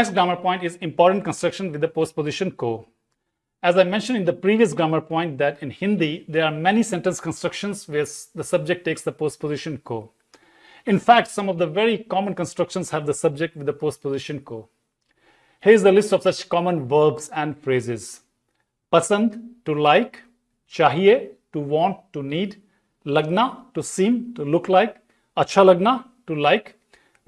next grammar point is important construction with the postposition ko. As I mentioned in the previous grammar point that in Hindi, there are many sentence constructions where the subject takes the postposition ko. In fact, some of the very common constructions have the subject with the postposition ko. Here's the list of such common verbs and phrases. Pasand, to like, chahiye, to want, to need, lagna, to seem, to look like, acha lagna, to like,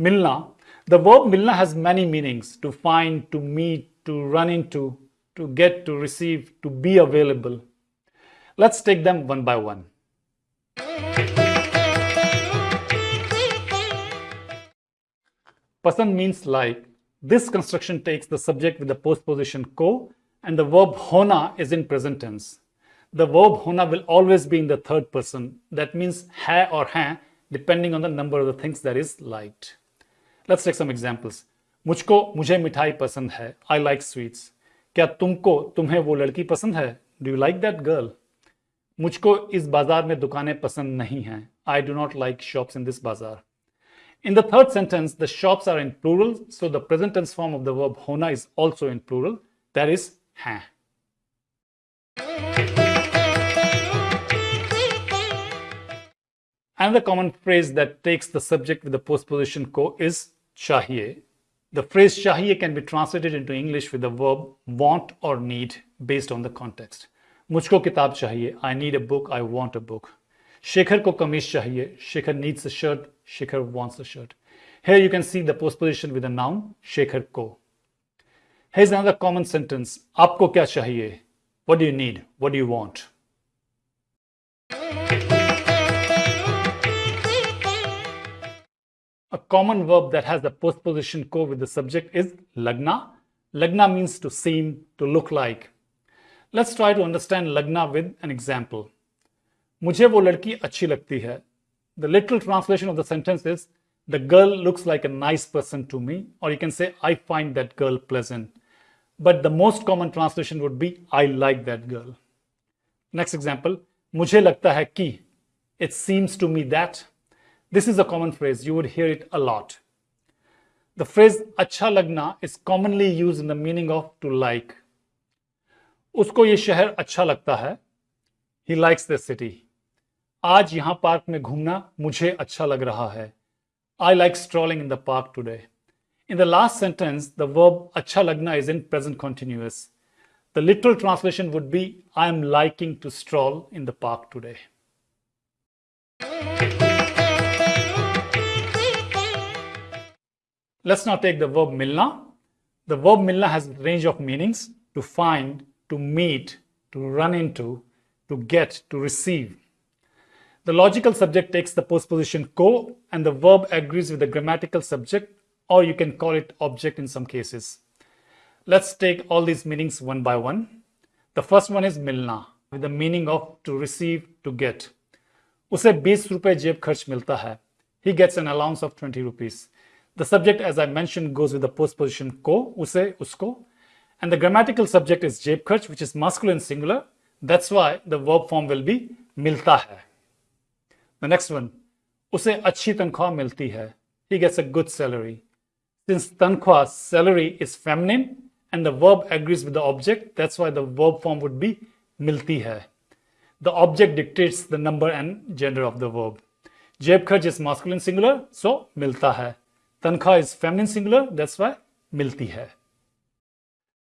milna. The verb milna has many meanings, to find, to meet, to run into, to get, to receive, to be available. Let's take them one by one. Pasand means like. This construction takes the subject with the postposition ko and the verb hona is in present tense. The verb hona will always be in the third person. That means hai or hai depending on the number of the things that is liked. Let's take some examples मुझको, मुझे मिठाई पसंद है. I like sweets क्या तुमको, तुम्हें वो लड़की पसंद है? Do you like that girl मुझको इस बाज़ार में दुकानें पसंद नहीं हैं. I do not like shops in this bazaar in the third sentence the shops are in plural so the present tense form of the verb होना is also in plural there is हैं. Another common phrase that takes the subject with the postposition ko is chahiye. The phrase chahiye can be translated into English with the verb want or need based on the context. Mujhko kitab chahiye. I need a book. I want a book. Shekhar ko kameez chahiye. Shekhar needs a shirt. Shekhar wants a shirt. Here you can see the postposition with the noun Shekhar ko. Here's another common sentence. Aapko kya chahiye? What do you need? What do you want? A common verb that has the postposition ko with the subject is lagna. Lagna means to seem, to look like. Let's try to understand lagna with an example. मुझे वो लड़की अच्छी लगती है. The literal translation of the sentence is the girl looks like a nice person to me or you can say I find that girl pleasant. But the most common translation would be I like that girl. Next example, मुझे लगता है कि it seems to me that this is a common phrase. You would hear it a lot. The phrase acha lagna is commonly used in the meaning of to like. Usko ye shahar acha lagta hai. He likes the city. आज यहाँ park में घूमना मुझे अच्छा लग रहा है. I like strolling in the park today. In the last sentence, the verb acha lagna is in present continuous. The literal translation would be I am liking to stroll in the park today. Let's now take the verb milna. The verb milna has a range of meanings to find, to meet, to run into, to get, to receive. The logical subject takes the postposition ko and the verb agrees with the grammatical subject or you can call it object in some cases. Let's take all these meanings one by one. The first one is milna with the meaning of to receive, to get. उसे 20 रुपए जेब खर्च मिलता है. He gets an allowance of 20 rupees. The subject, as I mentioned, goes with the postposition ko, use, usko. And the grammatical subject is jebkharch, which is masculine singular. That's why the verb form will be milta hai. The next one, use achhi tankwa milti hai. He gets a good salary. Since tankwa, salary is feminine and the verb agrees with the object, that's why the verb form would be milti hai. The object dictates the number and gender of the verb. Jebkharch is masculine singular, so milta hai. Tankha is feminine singular, that's why milti hai.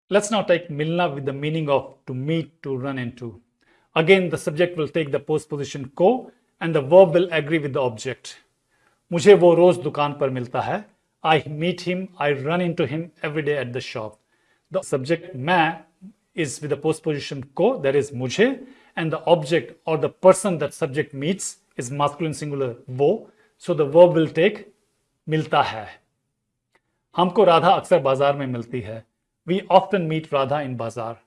Let's now take milna with the meaning of to meet, to run into. Again, the subject will take the postposition ko and the verb will agree with the object. मुझे वो रोज दुकान पर मिलता है. I meet him, I run into him every day at the shop. The subject मैं is with the postposition ko, that is मुझे, and the object or the person that subject meets is masculine singular वो. So the verb will take मिलता है। हमको राधा अक्सर बाज़ार में मिलती है। We often meet Radha in bazaar.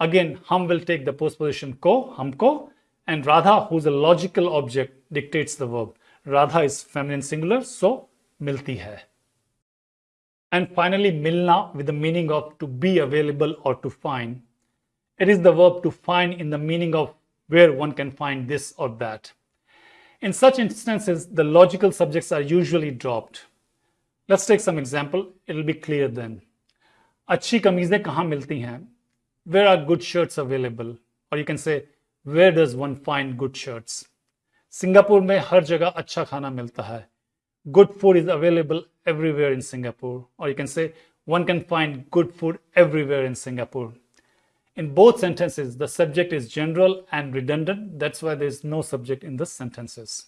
Again हम will take the post position को, हमको and Radha whose a logical object dictates the verb Radha is feminine singular so मिलती है। एंड फाइनली मिलना with the meaning of to be available और to find it is the verb to find in the meaning of where one can find this और that In such instances, the logical subjects are usually dropped. Let's take some example. It'll be clear then. Achhi kameezein kahan milti hain? Where are good shirts available? Or you can say, where does one find good shirts? Singapore mein har jagah acha khana milta hai. Good food is available everywhere in Singapore. Or you can say, one can find good food everywhere in Singapore. In both sentences, the subject is general and redundant. That's why there's no subject in the sentences.